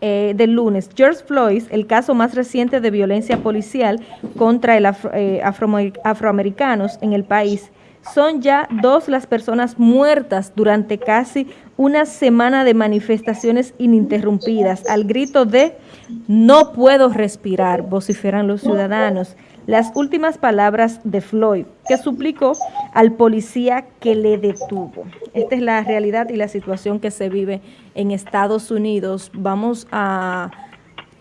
eh, del lunes, George Floyd, el caso más reciente de violencia policial contra el eh, afroamericanos en el país, son ya dos las personas muertas durante casi una semana de manifestaciones ininterrumpidas al grito de no puedo respirar, vociferan los ciudadanos. Las últimas palabras de Floyd, que suplicó al policía que le detuvo. Esta es la realidad y la situación que se vive en Estados Unidos. Vamos a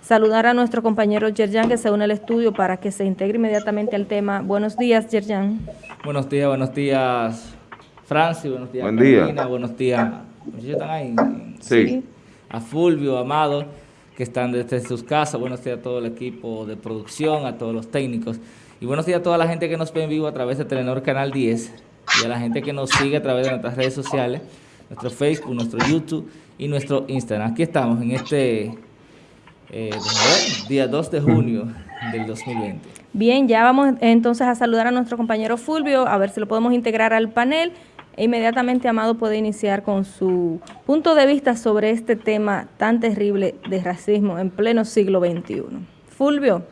saludar a nuestro compañero Yerjan que se une al estudio para que se integre inmediatamente al tema. Buenos días, Yerjan. Buenos días, buenos días, Francis, buenos días, Buen Carolina, buenos días. ¿Están ahí? Sí. A Fulvio, Amado, que están desde sus casas. Buenos días a todo el equipo de producción, a todos los técnicos. Y buenos días a toda la gente que nos ve en vivo a través de Telenor Canal 10 y a la gente que nos sigue a través de nuestras redes sociales, nuestro Facebook, nuestro YouTube y nuestro Instagram. Aquí estamos en este eh, día 2 de junio del 2020. Bien, ya vamos entonces a saludar a nuestro compañero Fulvio, a ver si lo podemos integrar al panel. E inmediatamente Amado puede iniciar con su punto de vista sobre este tema tan terrible de racismo en pleno siglo XXI. Fulvio.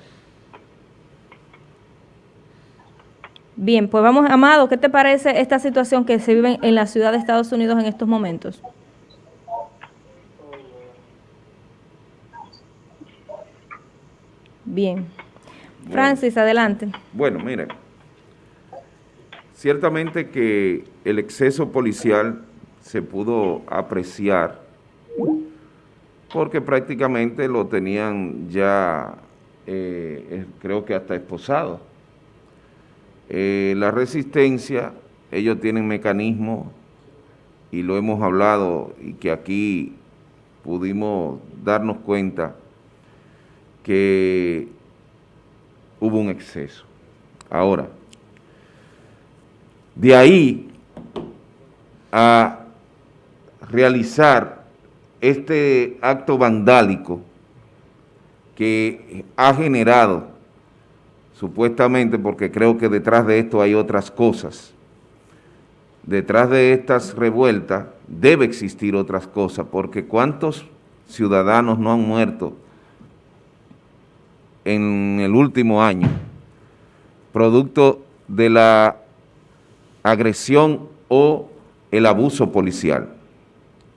Bien, pues vamos, Amado, ¿qué te parece esta situación que se vive en la ciudad de Estados Unidos en estos momentos? Bien. Francis, adelante. Bueno, miren, ciertamente que el exceso policial se pudo apreciar porque prácticamente lo tenían ya, eh, creo que hasta esposado. Eh, la resistencia, ellos tienen mecanismos y lo hemos hablado y que aquí pudimos darnos cuenta que hubo un exceso. Ahora, de ahí a realizar este acto vandálico que ha generado, supuestamente, porque creo que detrás de esto hay otras cosas, detrás de estas revueltas debe existir otras cosas, porque cuántos ciudadanos no han muerto en el último año, producto de la agresión o el abuso policial,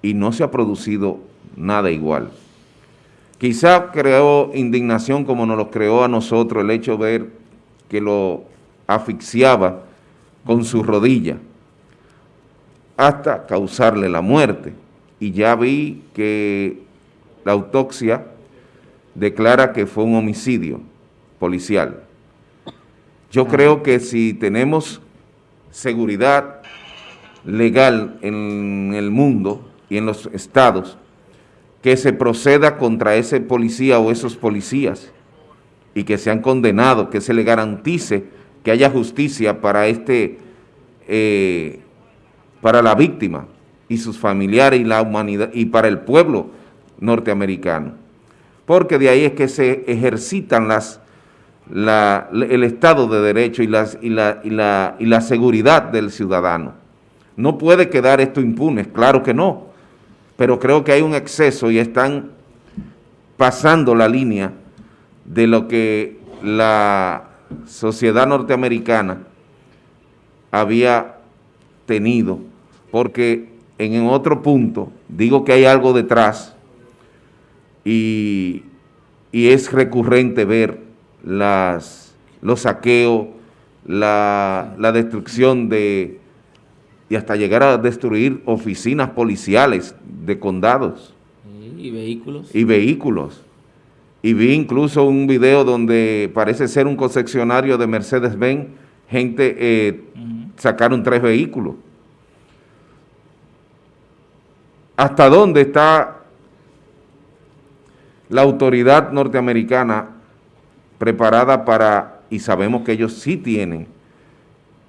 y no se ha producido nada igual. Quizá creó indignación como nos lo creó a nosotros el hecho de ver que lo asfixiaba con su rodilla hasta causarle la muerte. Y ya vi que la autopsia declara que fue un homicidio policial. Yo creo que si tenemos seguridad legal en el mundo y en los estados, que se proceda contra ese policía o esos policías y que sean condenados, que se le garantice que haya justicia para este, eh, para la víctima y sus familiares y la humanidad y para el pueblo norteamericano porque de ahí es que se ejercitan las, el Estado de Derecho y, las, y, la, y, la, y la seguridad del ciudadano. No puede quedar esto impune, claro que no, pero creo que hay un exceso y están pasando la línea de lo que la sociedad norteamericana había tenido, porque en otro punto digo que hay algo detrás y, es recurrente ver las, los saqueos, la, destrucción de, y hasta llegar a destruir oficinas policiales de condados. Y vehículos. Y vehículos. Y vi incluso un video donde parece ser un concesionario de Mercedes-Benz, gente eh, sacaron tres vehículos. ¿Hasta dónde está la autoridad norteamericana preparada para, y sabemos que ellos sí tienen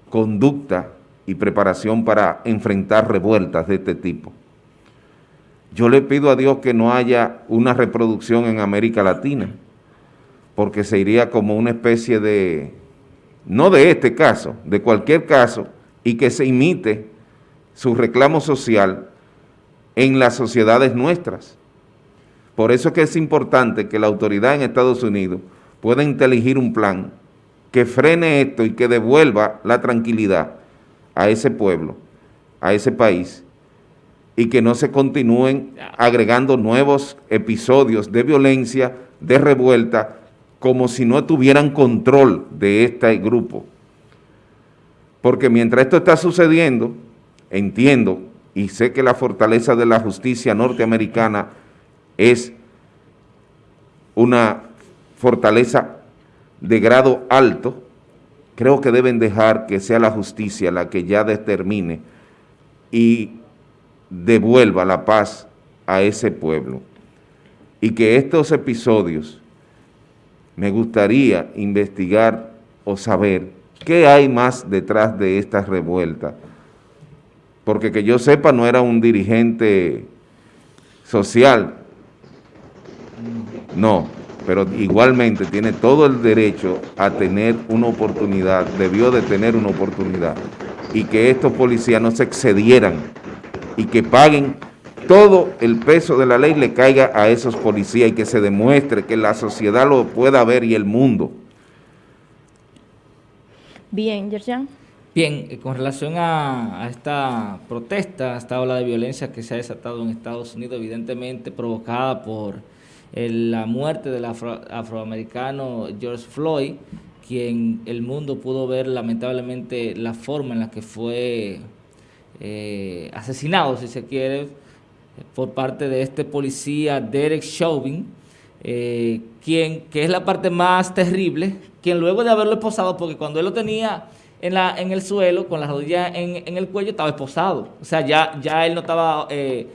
conducta y preparación para enfrentar revueltas de este tipo. Yo le pido a Dios que no haya una reproducción en América Latina, porque se iría como una especie de, no de este caso, de cualquier caso, y que se imite su reclamo social en las sociedades nuestras Por eso es que es importante que la autoridad en Estados Unidos pueda inteligir un plan que frene esto y que devuelva la tranquilidad a ese pueblo, a ese país, y que no se continúen agregando nuevos episodios de violencia, de revuelta, como si no tuvieran control de este grupo. Porque mientras esto está sucediendo, entiendo y sé que la fortaleza de la justicia norteamericana es una fortaleza de grado alto, creo que deben dejar que sea la justicia la que ya determine y devuelva la paz a ese pueblo. Y que estos episodios, me gustaría investigar o saber qué hay más detrás de esta revuelta. Porque que yo sepa no era un dirigente social, no, pero igualmente tiene todo el derecho a tener una oportunidad, debió de tener una oportunidad, y que estos policías no se excedieran y que paguen todo el peso de la ley le caiga a esos policías y que se demuestre que la sociedad lo pueda ver y el mundo. Bien, Yerjan. Bien, eh, con relación a, esta protesta, a esta ola de violencia que se ha desatado en Estados Unidos, evidentemente provocada por la muerte del afroamericano George Floyd, quien el mundo pudo ver lamentablemente la forma en la que fue eh, asesinado, si se quiere, por parte de este policía Derek Chauvin, eh, quien, que es la parte más terrible, quien luego de haberlo esposado, porque cuando él lo tenía en, la, en el suelo, con las rodillas en, en el cuello, estaba esposado. O sea, ya, ya él no estaba eh,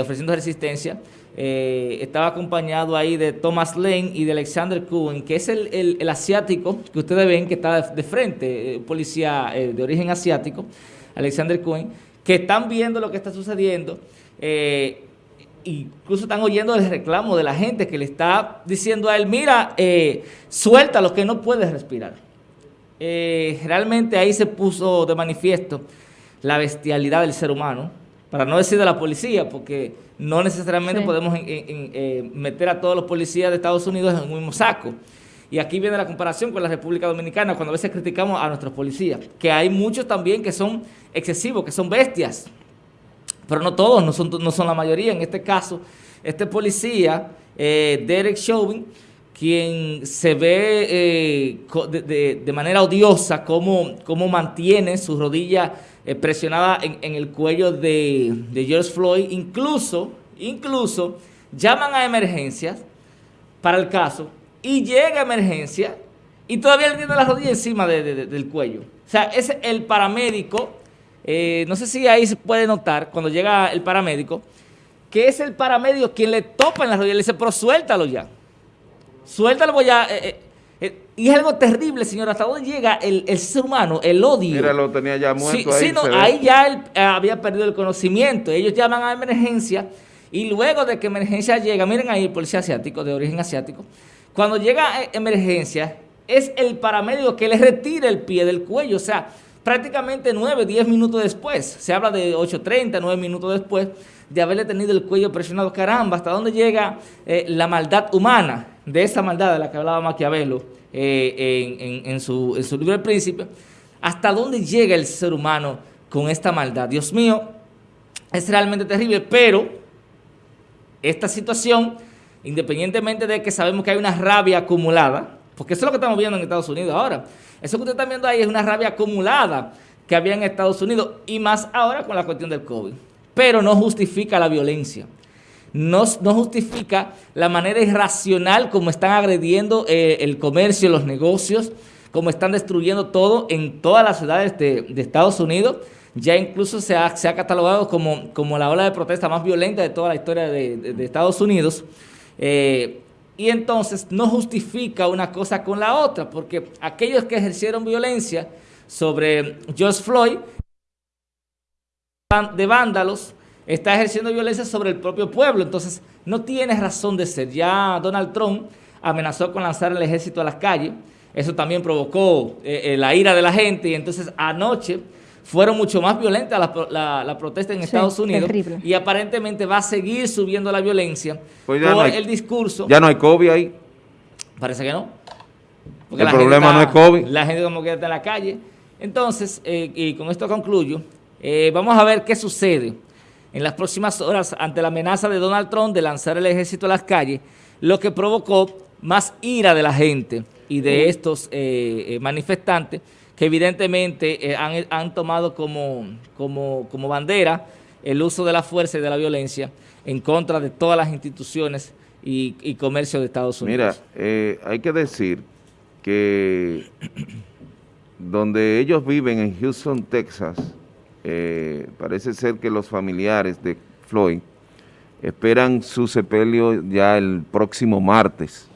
ofreciendo resistencia. Estaba acompañado ahí de Thomas Lane y de Alexander Cohen, que es el, el, asiático que ustedes ven que está de, frente, policía de origen asiático. Alexander Cohen, que están viendo lo que está sucediendo, eh, incluso están oyendo el reclamo de la gente que le está diciendo a él, mira, eh, suelta lo que no puedes respirar. Eh, realmente ahí se puso de manifiesto la bestialidad del ser humano, para no decir de la policía, porque no necesariamente podemos meter a todos los policías de Estados Unidos en un mismo saco. Y aquí viene la comparación con la República Dominicana, cuando a veces criticamos a nuestros policías, que hay muchos también que son excesivos, que son bestias, pero no todos, no son, no son la mayoría. En este caso, este policía, eh, Derek Chauvin, quien se ve eh, de, manera odiosa cómo, cómo mantiene su rodilla eh, presionada en, el cuello de, George Floyd, incluso, incluso llaman a emergencias para el caso y llega emergencia y todavía le tiene la rodilla encima del cuello. O sea, es el paramédico, eh, no sé si ahí se puede notar cuando llega el paramédico, que es el paramédico quien le topa en la rodilla y le dice, pero suéltalo ya. Suéltalo ya. Eh, eh, y es algo terrible, señor, hasta dónde llega el, ser humano, el odio. Mira, lo tenía ya muerto ahí. Sí, no, ahí ya él había perdido el conocimiento. Ellos llaman a emergencia y luego de que emergencia llega, miren ahí el policía asiático, de origen asiático, cuando llega emergencia, es el paramédico que le retira el pie del cuello, o sea, prácticamente 9, 10 minutos después, se habla de 8.30, 9 minutos después de haberle tenido el cuello presionado, caramba, ¿hasta dónde llega eh, la maldad humana? De esa maldad de la que hablaba Maquiavelo eh, en, su, libro El Príncipe, ¿hasta dónde llega el ser humano con esta maldad? Dios mío, es realmente terrible, pero esta situación independientemente de que sabemos que hay una rabia acumulada, porque eso es lo que estamos viendo en Estados Unidos ahora. Eso que ustedes están viendo ahí es una rabia acumulada que había en Estados Unidos y más ahora con la cuestión del COVID. Pero no justifica la violencia. No, justifica la manera irracional como están agrediendo eh, el comercio, los negocios, como están destruyendo todo en todas las ciudades de, Estados Unidos. Ya incluso se ha, catalogado como, como la ola de protesta más violenta de toda la historia de Estados Unidos. Eh, y entonces no justifica una cosa con la otra, porque aquellos que ejercieron violencia sobre George Floyd, de vándalos, está ejerciendo violencia sobre el propio pueblo, entonces no tiene razón de ser. Ya Donald Trump amenazó con lanzar el ejército a las calles, eso también provocó eh, eh, la ira de la gente y entonces anoche fueron mucho más violentas la, la, protesta en Estados Unidos y aparentemente va a seguir subiendo la violencia pues por el discurso. ¿Ya no hay COVID ahí? Parece que no. el problema no es COVID. La gente como que está en la calle. Entonces, eh, y con esto concluyo, eh, vamos a ver qué sucede en las próximas horas ante la amenaza de Donald Trump de lanzar el ejército a las calles, lo que provocó más ira de la gente y de estos eh, manifestantes que evidentemente han, tomado como, como, como bandera el uso de la fuerza y de la violencia en contra de todas las instituciones y, comercio de Estados Unidos. Mira, hay que decir que donde ellos viven en Houston, Texas, eh, parece ser que los familiares de Floyd esperan su sepelio ya el próximo martes.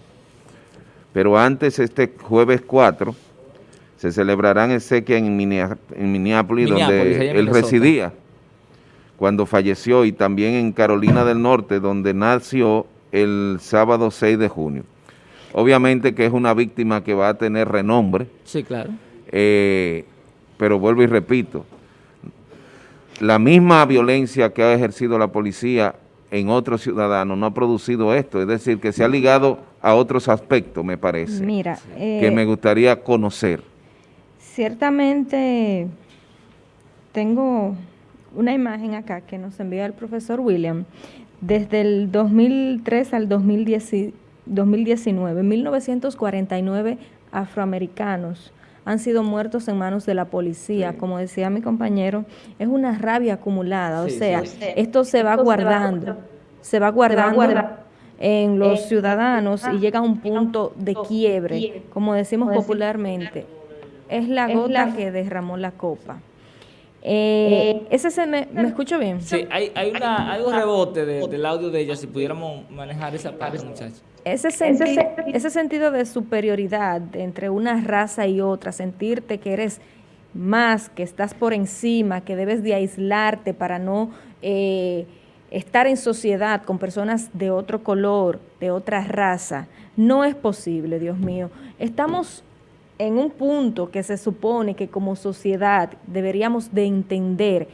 Pero antes, este jueves 4, se celebrarán exequias en, en Minneapolis, donde él residía cuando falleció, y también en Carolina del Norte, donde nació el sábado 6 de junio. Obviamente que es una víctima que va a tener renombre. Sí, claro eh, pero vuelvo y repito, la misma violencia que ha ejercido la policía en otros ciudadanos no ha producido esto, es decir, que se ha ligado a otros aspectos, me parece, Mira, que eh, me gustaría conocer. Ciertamente tengo una imagen acá que nos envía el profesor William, desde el 2003 al 2019, 1949 afroamericanos han sido muertos en manos de la policía. Como decía mi compañero, es una rabia acumulada. o sea, esto se va guardando, se va guardando, en los ciudadanos y llega a un punto de quiebre, como decimos popularmente. Es la gota que derramó la copa. Eh, ese se me, me, escucho bien. Sí, hay, hay, una, hay un rebote del audio de ella, si pudiéramos manejar esa parte, muchachos. Ese, ese sentido de superioridad entre una raza y otra, sentirte que eres más, que estás por encima, que debes de aislarte para no eh, estar en sociedad con personas de otro color, de otra raza, no es posible, Dios mío. Estamos en un punto que se supone que como sociedad deberíamos de entender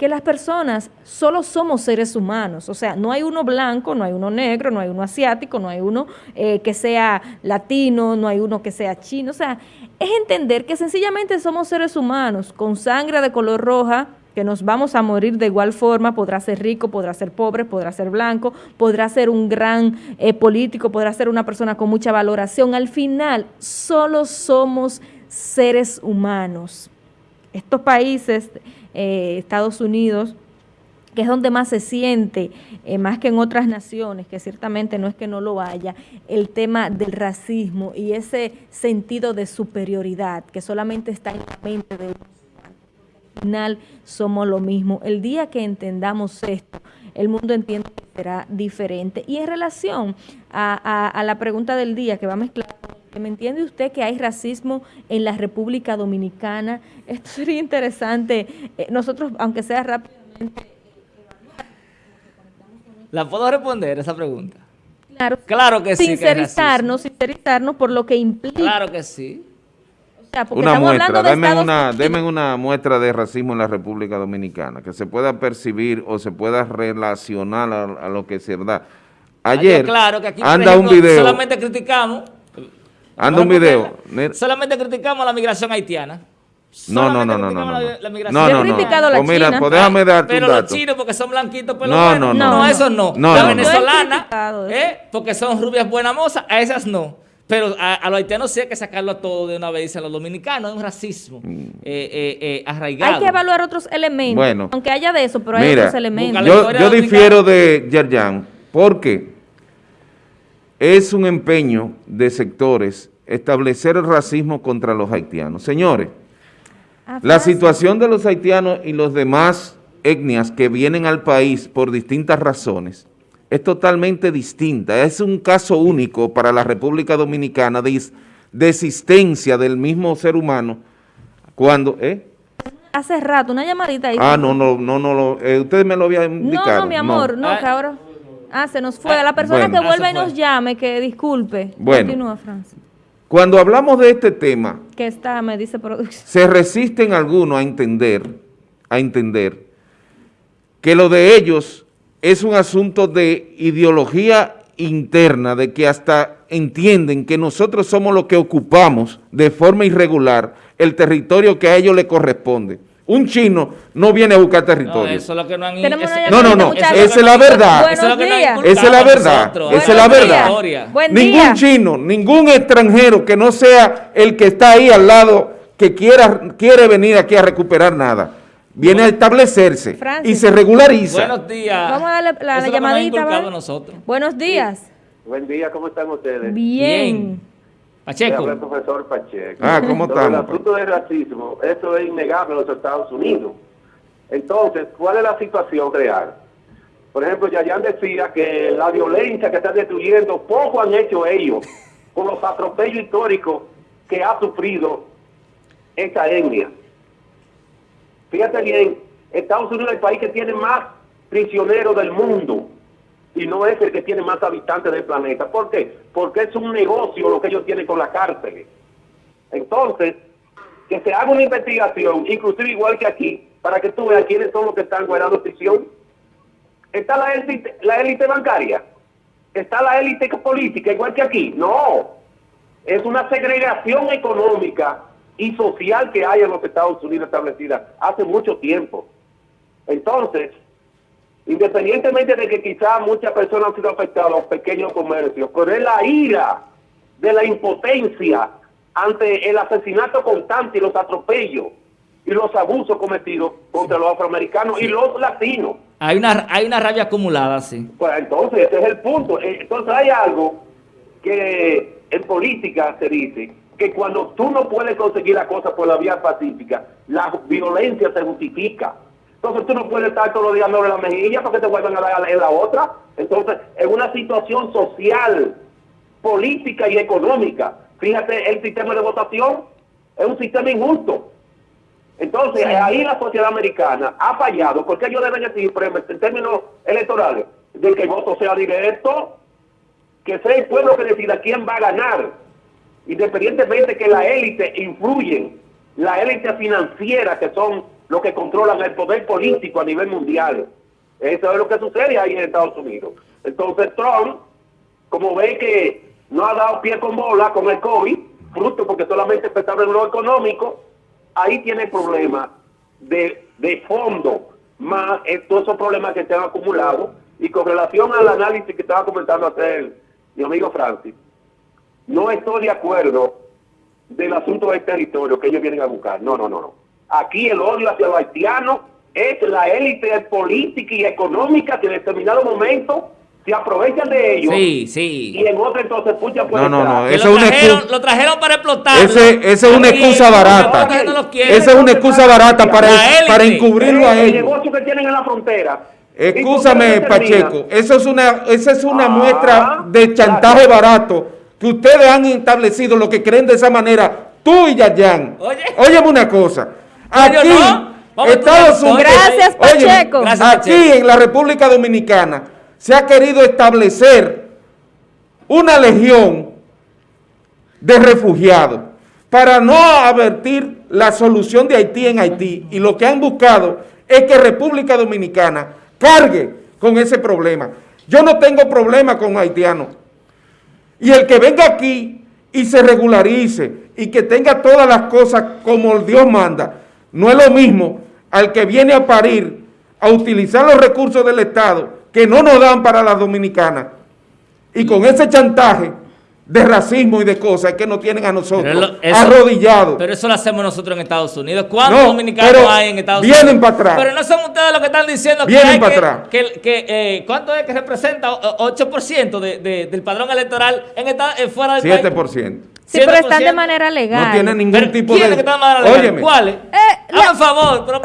que las personas solo somos seres humanos, o sea, no hay uno blanco, no hay uno negro, no hay uno asiático, no hay uno eh, que sea latino, no hay uno que sea chino, o sea, es entender que sencillamente somos seres humanos con sangre de color roja, que nos vamos a morir de igual forma, podrá ser rico, podrá ser pobre, podrá ser blanco, podrá ser un gran eh, político, podrá ser una persona con mucha valoración. Al final, solo somos seres humanos. Estos países eh, Estados Unidos, que es donde más se siente, eh, más que en otras naciones, que ciertamente no es que no lo haya, el tema del racismo y ese sentido de superioridad que solamente está en la mente de al final somos lo mismo. El día que entendamos esto, el mundo entiende que será diferente. Y en relación a, la pregunta del día que va a mezclar ¿Me entiende usted que hay racismo en la República Dominicana? Esto sería interesante. Eh, nosotros, aunque sea rápidamente... ¿La puedo responder esa pregunta? Claro, claro que sí. Sincerizarnos, sincerizarnos por lo que implica. Claro que sí. una muestra, denme una, una muestra de racismo en la República Dominicana, que se pueda percibir o se pueda relacionar a, lo que se da. Ayer, claro que aquí, anda un video. Solamente criticamos Anda un video. Solamente criticamos la migración haitiana. No, no, no, no, no. La, la migración. No, no, no. criticado la pues mira, pues déjame darte Pero un dato. los chinos porque son blanquitos, pero no, no, no, no, esos no. no la venezolana, ¿eh? porque son rubias buenas mozas, a esas no. Pero a, los haitianos sí hay que sacarlo a todo de una vez, dicen los dominicanos, es un racismo mm. eh, eh, eh, arraigado. Hay que evaluar otros elementos, bueno, aunque haya de eso, pero hay otros elementos. Yo, yo difiero de Yerjan, porque es un empeño de sectores establecer el racismo contra los haitianos. Señores, ah, la situación de los haitianos y los demás etnias que vienen al país por distintas razones es totalmente distinta. Es un caso único para la República Dominicana de, existencia del mismo ser humano cuando... ¿eh? Hace rato, una llamadita ahí. Ah, no, no, no, no, eh, usted me lo había indicado. No, no, mi amor, no, que ahora... Ah, se nos fue. A la persona que vuelva y nos llame, que disculpe. Bueno. Continúa, Francis. Cuando hablamos de este tema, que está, me dice se resisten algunos a entender, a entender que lo de ellos es un asunto de ideología interna, de que hasta entienden que nosotros somos los que ocupamos de forma irregular el territorio que a ellos le corresponde. Un chino no viene a buscar territorio. No, eso es lo que no han No, no, no, esa es la verdad. Esa es la verdad. Esa es la verdad. Ningún chino, ningún extranjero que no sea el que está ahí al lado que quiera quiere venir aquí a recuperar nada viene a establecerse y se regulariza. Buenos días. Vamos a darle la, llamadita. Buenos días. Buen día, ¿cómo están ustedes? Bien. Pacheco. el profesor Pacheco. Ah, ¿cómo están? El asunto del racismo, eso es innegable en los Estados Unidos. Entonces, ¿cuál es la situación real? Por ejemplo, Yayan decía que la violencia que está destruyendo, poco han hecho ellos con los atropellos históricos que ha sufrido esta etnia. Fíjate bien, Estados Unidos es el país que tiene más prisioneros del mundo y no es el que tiene más habitantes del planeta. ¿Por qué? Porque es un negocio lo que ellos tienen con la cárcel. Entonces, que se haga una investigación, inclusive igual que aquí, para que tú veas quiénes son los que están guardando prisión. Está la élite, la élite bancaria, está la élite política, igual que aquí. No, es una segregación económica y social que hay en los Estados Unidos establecida hace mucho tiempo. Entonces, independientemente de que quizás muchas personas han sido afectadas, los pequeños comercios, pero es la ira de la impotencia ante el asesinato constante y los atropellos y los abusos cometidos contra los afroamericanos y los latinos. Hay una, hay una rabia acumulada, sí. Pues entonces, ese es el punto. Entonces hay algo que en política se dice, que cuando tú no puedes conseguir la cosa por la vía pacífica, la violencia se justifica. Entonces tú no puedes estar todos los días sobre la mejilla porque te vuelven a dar en la otra. Entonces, en una situación social, política y económica, fíjate, el sistema de votación es un sistema injusto. Entonces, ahí la sociedad americana ha fallado, porque ellos deben decir, en términos electorales, de que el voto sea directo, que sea el pueblo que decida quién va a ganar. Independientemente que la élite influyen, la élite financiera que son los que controlan el poder político a nivel mundial. Eso es lo que sucede ahí en Estados Unidos. Entonces Trump, como ve que no ha dado pie con bola con el COVID, fruto porque solamente empezaba en lo económico, ahí tiene problemas de, de fondo, más todos esos problemas que se han acumulado. Y con relación al análisis que estaba comentando hacer mi amigo Francis, no estoy de acuerdo del asunto del territorio que ellos vienen a buscar. No, no, no, no. Aquí el odio hacia los haitianos es la élite política y económica que en determinado momento se aprovechan de ellos. Sí, sí. Y en otro entonces pucha pues. No, no, no. Eso lo, trajeron, lo trajeron para explotar. Ese, esa es una excusa barata. Esa es una excusa barata para, para encubrirlo a ellos. El negocio que tienen en la frontera. Escúchame, Pacheco. Eso es una, esa es una ah, muestra de chantaje barato que ustedes han establecido lo que creen de esa manera, tú y Yayan. Oye. Óyeme una cosa. Aquí, Estados Unidos. Gracias, Pacheco. aquí en la República Dominicana se ha querido establecer una legión de refugiados para no advertir la solución de Haití en Haití. Y lo que han buscado es que República Dominicana cargue con ese problema. Yo no tengo problema con haitianos. Y el que venga aquí y se regularice y que tenga todas las cosas como Dios manda, no es lo mismo al que viene a parir, a utilizar los recursos del Estado que no nos dan para las dominicanas y con ese chantaje de racismo y de cosas que nos tienen a nosotros arrodillados. Pero eso lo hacemos nosotros en Estados Unidos. ¿Cuántos dominicanos hay en Estados Unidos? Vienen para atrás. Pero no son ustedes los que están diciendo que hay para atrás. que, que eh, ¿cuánto es que representa 8% de, de, del padrón electoral en esta, fuera del 7%. país? Sí, pero están de manera legal. No tienen ningún tipo de... ¿Quiénes Óyeme. ¿Cuáles? Eh, Hazme favor. Pero,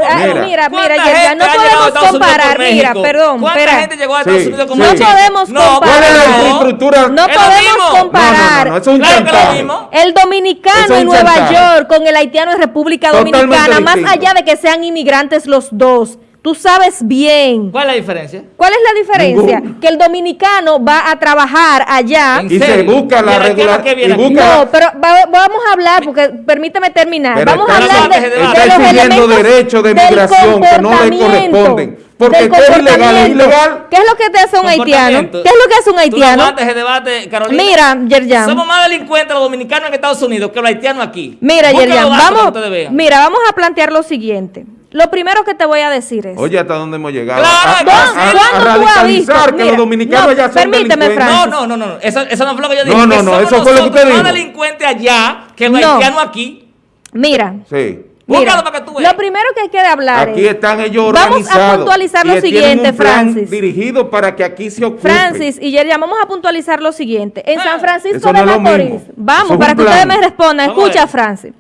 mira, mira, mira no podemos comparar. Mira, perdón. ¿Cuánta gente llegó a Estados Unidos como No podemos comparar. ¿Cuál es la infraestructura? No podemos comparar. No, no, no, es un claro El dominicano en Nueva York con el haitiano en República Dominicana, más allá de que sean inmigrantes los dos Tú sabes bien. ¿Cuál es la diferencia? ¿Cuál es la diferencia? Que el dominicano va a trabajar allá. Y se busca la regularidad. No, pero vamos a hablar, porque permíteme terminar. vamos a hablar de, de, los elementos derechos de migración que no le corresponden. Porque es ilegal, es ilegal. ¿Qué es lo que te hace un haitiano? ¿Qué es lo que hace un haitiano? Tú debate, Carolina. Mira, Yerjan. Somos más delincuentes los dominicanos en Estados Unidos que los haitianos aquí. Mira, Yerjan, vamos, mira, vamos a plantear lo siguiente. Lo primero que te voy a decir es... Oye, ¿hasta dónde hemos llegado? Claro, a, a, tú has visto? que los dominicanos allá son permíteme, Francis. No, no, no, no. Eso, eso no fue lo que yo dije. No, no, no. Eso fue lo que usted dijo. más delincuentes allá que los haitianos aquí. Mira. Sí. Mira, para que tú veas. Lo primero que hay que hablar Aquí están ellos organizados. Vamos a puntualizar lo siguiente, Francis. dirigido para que aquí se ocupe. Francis y Yerja, vamos a puntualizar lo siguiente. En San Francisco de Macorís, vamos, para que ustedes me respondan. Escucha, Francis.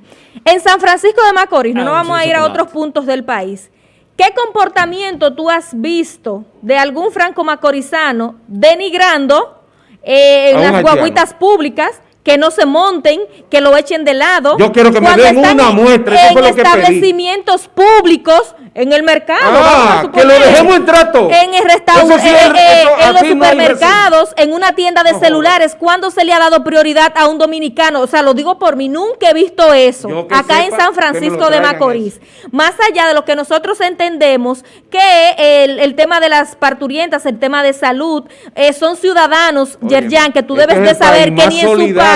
En San Francisco de Macorís, no nos vamos a ir a otros puntos del país. ¿Qué comportamiento tú has visto de algún franco macorizano denigrando eh, en las guaguitas públicas que no se monten, que lo echen de lado. Yo quiero que me den una muestra. En establecimientos públicos en el mercado. Ah, que lo dejemos en trato. En el restaurante, eh, eh, en los supermercados, en una tienda de celulares. ¿Cuándo se le ha dado prioridad a un dominicano? O sea, lo digo por mí, nunca he visto eso. Acá en San Francisco de Macorís. Más allá de lo que nosotros entendemos que el, tema de las parturientas, el tema de salud, eh, son ciudadanos, Yerjan, que tú debes de saber que ni en su país,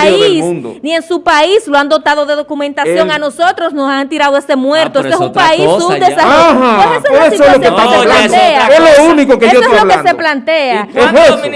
ni en su país lo han dotado de documentación. a nosotros nos han tirado este muerto. Ah, este es un país subdesarrollado pues eso, es lo que se plantea. Es lo único que yo estoy es lo que se plantea.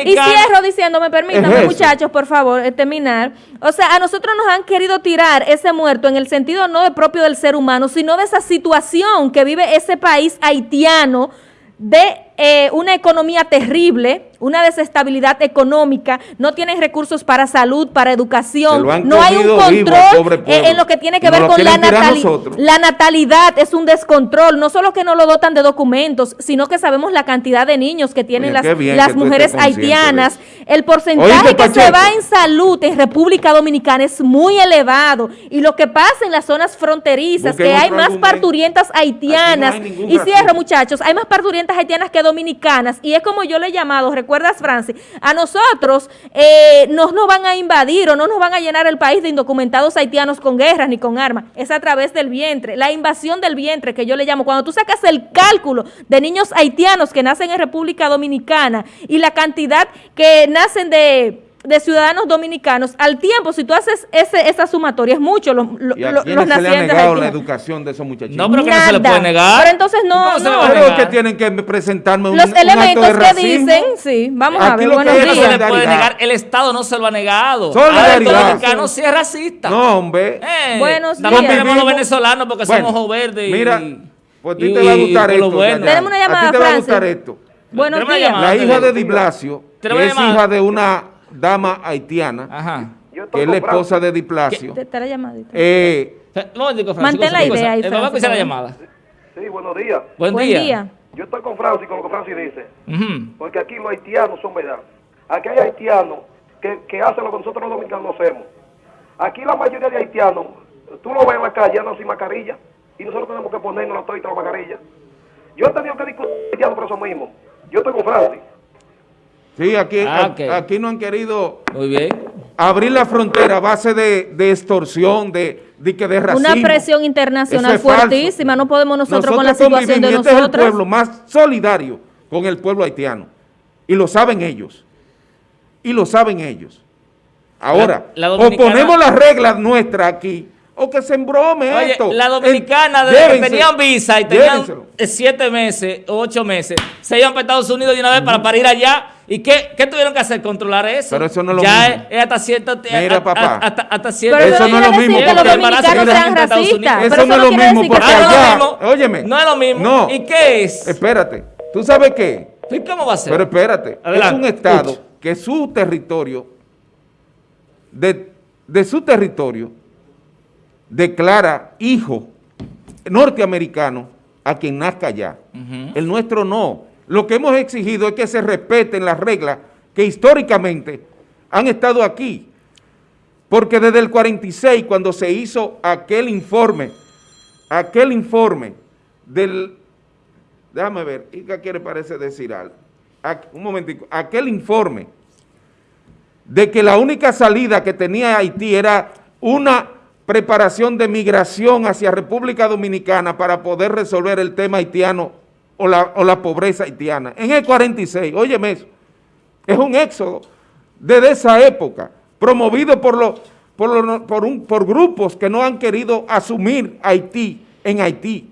Y, cierro diciendo, me permítanme, muchachos, por favor, eh, terminar. O sea, a nosotros nos han querido tirar ese muerto en el sentido no de propio del ser humano, sino de esa situación que vive ese país haitiano de eh, una economía terrible, una desestabilidad económica, no tienen recursos para salud, para educación, no hay un control eh, en lo que tiene que ver con la natalidad. La natalidad es un descontrol, no solo que no lo dotan de documentos, sino que sabemos la cantidad de niños que tienen las, las mujeres haitianas. El porcentaje que se va en salud en República Dominicana es muy elevado. Y lo que pasa en las zonas fronterizas, que hay más parturientas haitianas, y cierro muchachos, hay más parturientas haitianas que dominicanas, y es como yo le he llamado, ¿recuerdas, Francis? A nosotros eh, no nos van a invadir o no nos van a llenar el país de indocumentados haitianos con guerras ni con armas, es a través del vientre, la invasión del vientre que yo le llamo. Cuando tú sacas el cálculo de niños haitianos que nacen en República Dominicana y la cantidad que nacen de de ciudadanos dominicanos, al tiempo, si tú haces ese, esa sumatoria, es mucho los, los, ¿Y a los se le ha negado la educación de esos muchachitos? No, pero que no se le puede negar. Pero entonces no, no. Pero que tienen que presentarme un, Los elementos que dicen, sí, vamos a ver, buenos días. No se le puede negar, el Estado no se lo ha negado. Solidaridad. El dominicano sí es racista. No, hombre. Eh, buenos días. También tenemos los venezolanos porque somos ojos verdes. Mira, pues a ti te va a gustar esto. Tenemos una llamada, A ti te va a gustar esto. Buenos días. La hija de Di Blasio, que es hija de una dama haitiana, Ajá. que es la esposa de Diplacio. Te, la llamadita. Eh, Mantén la idea ahí, Vamos a escuchar la llamada. Sí, buenos días. Buen, día. Yo estoy con Francis, con lo que Francis dice. Porque aquí los haitianos son verdad. Aquí hay haitianos que, que hacen lo que nosotros los dominicanos hacemos. Aquí la mayoría de haitianos, tú lo ves en la calle, andan sin mascarilla. Y nosotros tenemos que ponernos la la mascarilla. Yo he tenido que discutir por eso mismo. Yo estoy con Francis. Sí, aquí, ah, aquí no han querido abrir la frontera a base de, extorsión, de, de, de racismo. Una presión internacional fuertísima, no podemos nosotros, con la situación de nosotros. Este es el pueblo más solidario con el pueblo haitiano. Y lo saben ellos. Y lo saben ellos. Ahora, o ponemos las reglas nuestras aquí o que se embrome esto. La dominicana, desde que tenían visa y tenían siete meses, ocho meses, se iban para Estados Unidos de una vez para, para ir allá. ¿Y qué, qué, tuvieron que hacer? Controlar eso. Pero eso no es lo ya mismo. Es, hasta cierto Mira, papá. Hasta, hasta cierto Pero eso no es lo mismo. Que los dominicanos sean racistas. Eso no es lo mismo porque allá, óyeme. No es lo mismo. No. ¿Y qué es? Espérate. ¿Tú sabes qué? ¿Y cómo va a ser? Pero espérate. Es un estado que su territorio, de, de su territorio, declara hijo norteamericano a quien nazca allá. El nuestro no. Lo que hemos exigido es que se respeten las reglas que históricamente han estado aquí. Porque desde el 46, cuando se hizo aquel informe, aquel informe del, déjame ver, Ica quiere parece decir algo. Un momentico, aquel informe de que la única salida que tenía Haití era una preparación de migración hacia República Dominicana para poder resolver el tema haitiano o la, o la pobreza haitiana. En el 46, óyeme eso, es un éxodo desde esa época, promovido por, los, por, por, un, por grupos que no han querido asumir Haití en Haití.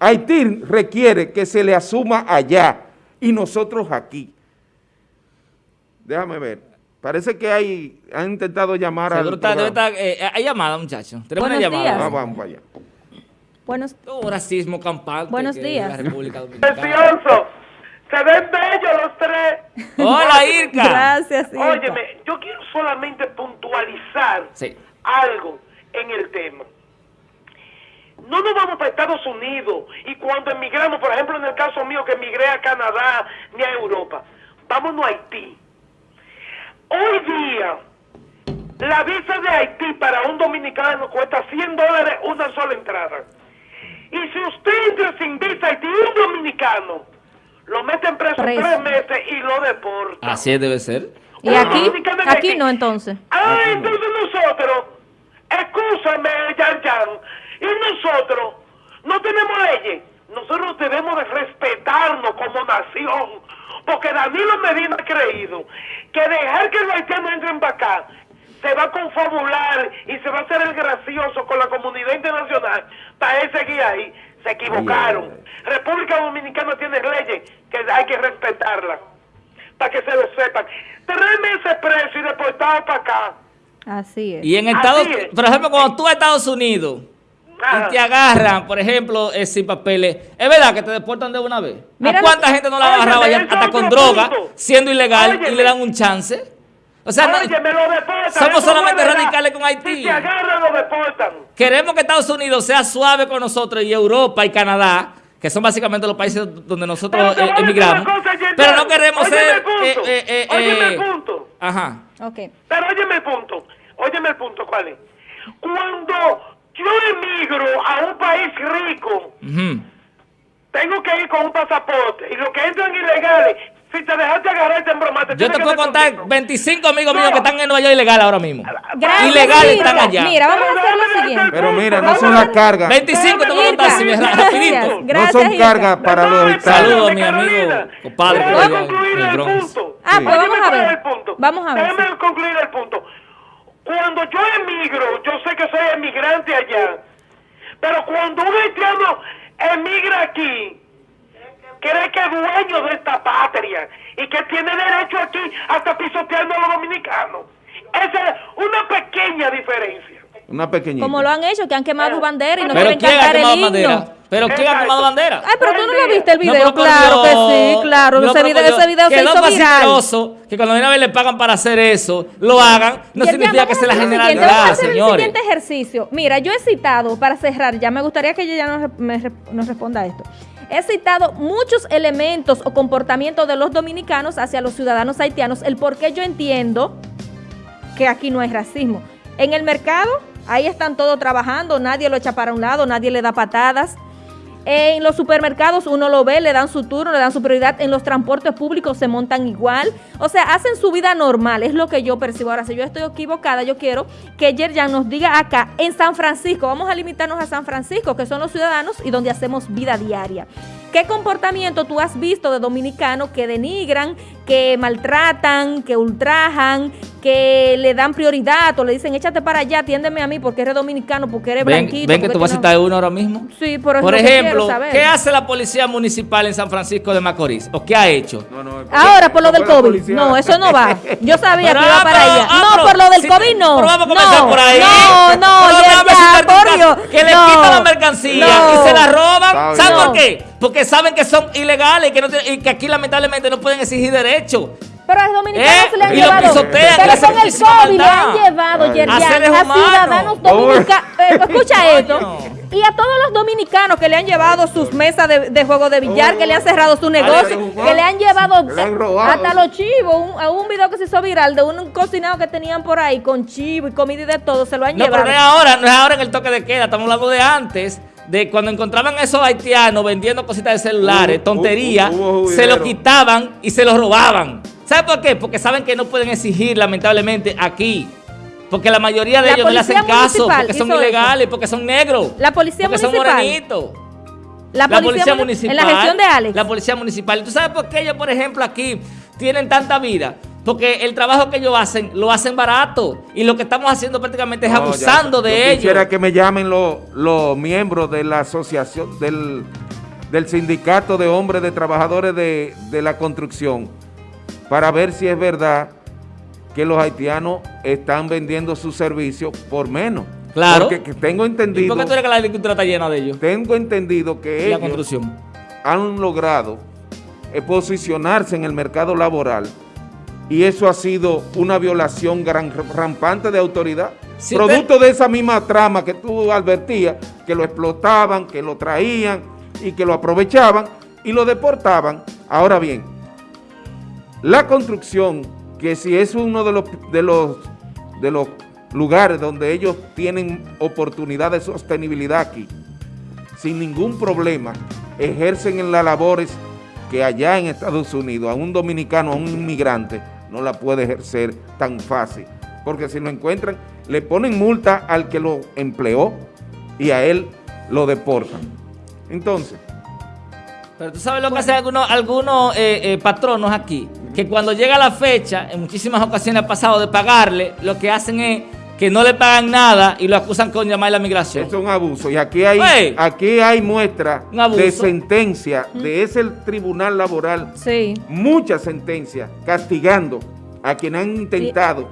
Haití requiere que se le asuma allá y nosotros aquí. Déjame ver. Parece que hay, han intentado llamar a... Eh, hay llamada, muchachos. Tenemos una llamada. Ah, vamos allá. Buenos, oh, racismo campante. Buenos días. La República Dominicana. Precioso. Se ven bellos los tres. Hola, Irka. Gracias, Irka. Óyeme, yo quiero solamente puntualizar algo en el tema. No nos vamos para Estados Unidos y cuando emigramos, por ejemplo, en el caso mío que emigré a Canadá ni a Europa, vámonos a Haití. Hoy día, la visa de Haití para un dominicano cuesta 100 dólares una sola entrada. Y si usted entra sin visa a Haití, un dominicano, lo meten preso, preso, tres meses y lo deporta. Así debe ser. ¿Y aquí? Aquí no, entonces. Ah, entonces nosotros, escúchame, Yan Yan, y nosotros no tenemos leyes. Nosotros debemos de respetarnos como nación. Porque Danilo Medina ha creído que dejar que los haitianos entren para acá se va a confabular y se va a hacer el gracioso con la comunidad internacional para él seguir ahí. Se equivocaron. República Dominicana tiene leyes que hay que respetarlas para que se lo sepan. Tres meses preso y deportado para acá. Así es. Y en Estados por ejemplo, cuando tú a Estados Unidos y te agarran, por ejemplo, eh, sin papeles, ¿es verdad que te deportan de una vez? ¿A cuánta gente no la agarraba ya hasta con droga, siendo ilegal, y le dan un chance? O sea, no, somos solamente radicales con Haití. Si te agarran, lo deportan. Queremos que Estados Unidos sea suave con nosotros y Europa y Canadá, que son básicamente los países donde nosotros eh, emigramos. pero no queremos ser... Punto. Eh, eh, óyeme el punto. Ajá. Okay. Pero óyeme el punto. Óyeme el punto, ¿cuál es? Cuando yo emigro a un país rico, tengo que ir con un pasaporte. Y los que entran ilegales, si te dejaste agarrar, te embromaste. Yo te puedo contar 25 amigos míos que están en Nueva York ilegal ahora mismo. Gracias, ilegales mira, están allá. Mira, vamos a hacer lo siguiente. Pero mira, no son las cargas. 25 te puedo contar así, rapidito. No son cargas para los estados. Saludos a mi amigo, compadre. Voy a concluir el punto. Ah, pues vamos a ver. Vamos a ver. Déjame concluir el punto. Cuando yo emigro, yo sé que soy emigrante allá, pero cuando un haitiano emigra aquí, cree que es dueño de esta patria y que tiene derecho aquí hasta pisoteando a los dominicanos. Esa es una pequeña diferencia. Una pequeñita. Como lo han hecho, que han quemado bandera y no ¿Pero quieren quién ha cantar el quemado himno. bandera? ¿Pero quién ha quemado bandera? Ay, pero tú no lo viste el video. claro que sí, claro. Ese, video, ese video se hizo viral. que cuando viene a ver le pagan para hacer eso, lo hagan, no significa que sea la generalidad, Vamos a hacer el señores. siguiente ejercicio. Mira, yo he citado, para cerrar ya, me gustaría que ella ya nos, me nos responda a esto. He citado muchos elementos o comportamientos de los dominicanos hacia los ciudadanos haitianos, el por qué yo entiendo que aquí no hay racismo. En el mercado, ahí están todos trabajando, nadie lo echa para un lado, nadie le da patadas. En los supermercados uno lo ve, le dan su turno, le dan su prioridad. En los transportes públicos se montan igual. O sea, hacen su vida normal, es lo que yo percibo. Ahora, si yo estoy equivocada, yo quiero que Yerjan nos diga acá, en San Francisco, vamos a limitarnos a San Francisco, que son los ciudadanos y donde hacemos vida diaria. ¿Qué comportamiento tú has visto de dominicanos que denigran, que maltratan, que ultrajan, que le dan prioridad o le dicen échate para allá, atiéndeme a mí porque eres dominicano, porque eres Ven, blanquito? ven que tú vas a citar uno ahora mismo. Sí, Por que ejemplo, saber. ¿qué hace la policía municipal en San Francisco de Macorís? ¿O qué ha hecho? No, no, Ahora, por lo del COVID. policía. No, eso no va. Yo sabía Pero, que iba ah, para pero, allá. ah, No, por lo del si- COVID no. pero vamos a comenzar no, por ahí. No, no, Pero ya, ya, Corio. Que le no, quitan la mercancía no. y se la roban. ¿Saben por qué? Porque saben que son ilegales y que, no tienen- y que aquí lamentablemente no pueden exigir derechos. Pero a los dominicanos ¿Eh? se le han llevado. pisotean, pero con el COVID le han llevado, Ay. Yerjan, A a ciudadanos dominicanos. escucha Coño. esto. Y a todos los dominicanos que le han llevado sus mesas de, de juego de billar, que le han cerrado su negocio, que le han llevado Le han hasta los chivos. Un, a un video que se hizo viral de un cocinado que tenían por ahí con chivo y comida y de todo, se lo han No, pero llevado. no es ahora, no es ahora en el toque de queda, estamos hablando de antes, de cuando encontraban a esos haitianos vendiendo cositas de celulares, tonterías, se lo quitaban y se lo robaban. ¿Sabe por qué? Porque saben que no pueden exigir, lamentablemente, aquí. Porque la mayoría de ellos no le hacen caso, porque son ilegales, porque son negros. La policía porque municipal. son morenitos. La policía, municipal. En la gestión de Alex. La policía municipal. ¿Tú sabes por qué ellos, por ejemplo, aquí tienen tanta vida? Porque el trabajo que ellos hacen, lo hacen barato. Y lo que estamos haciendo prácticamente es abusando de ellos. Quisiera que me llamen los, miembros de la asociación, del, sindicato de hombres de trabajadores de, de la construcción, para ver si es verdad que los haitianos están vendiendo sus servicios por menos. Claro. Porque tengo entendido... ¿Y por qué tú crees que la agricultura está llena de ellos? Tengo entendido que ellos han logrado posicionarse en el mercado laboral y eso ha sido una violación gran, rampante de autoridad. Producto de esa misma trama que tú advertías, que lo explotaban, que lo traían y que lo aprovechaban y lo deportaban. Ahora bien, la construcción, que si es uno de los, de los, de los lugares donde ellos tienen oportunidad de sostenibilidad aquí, sin ningún problema, ejercen en las labores que allá en Estados Unidos a un dominicano, a un inmigrante, no la puede ejercer tan fácil. Porque si lo encuentran, le ponen multa al que lo empleó y a él lo deportan. Entonces... Pero tú sabes lo que hacen algunos, algunos eh, eh, patronos aquí, que cuando llega la fecha, en muchísimas ocasiones ha pasado de pagarle, lo que hacen es que no le pagan nada y lo acusan con llamar a la migración. es un abuso. Y aquí hay, aquí hay muestra de sentencia de ese tribunal laboral. Sí. Muchas sentencias castigando a quienes han intentado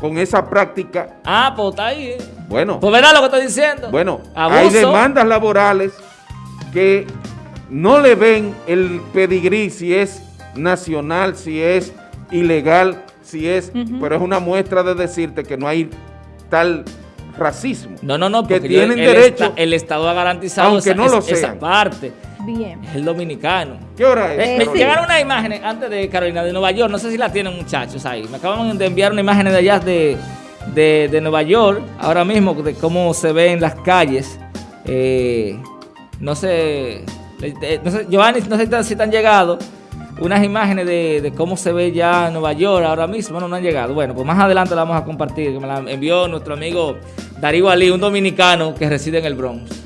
con esa práctica. Ah, pues está ahí. Eh. Bueno. Pues verá lo que estoy diciendo. Bueno, hay demandas laborales que no le ven el pedigrí si es nacional, si es ilegal, si es, pero es una muestra de decirte que no hay tal racismo. No, no, no, porque que tienen el derecho. el Estado ha garantizado aunque esa, no lo esa parte. Bien. Es el dominicano. ¿Qué hora es? Eh, llegaron unas imágenes antes de Carolina, de Nueva York. No sé si la tienen muchachos ahí. Me acaban de enviar una imagen de allá de, de, Nueva York, ahora mismo, de cómo se ve en las calles. Eh, no sé, eh, no sé, Giovanni, no sé si te han llegado unas imágenes de, cómo se ve ya Nueva York ahora mismo. Bueno, no han llegado. Bueno, pues más adelante la vamos a compartir. Me la envió nuestro amigo Darío Ali, un dominicano que reside en el Bronx.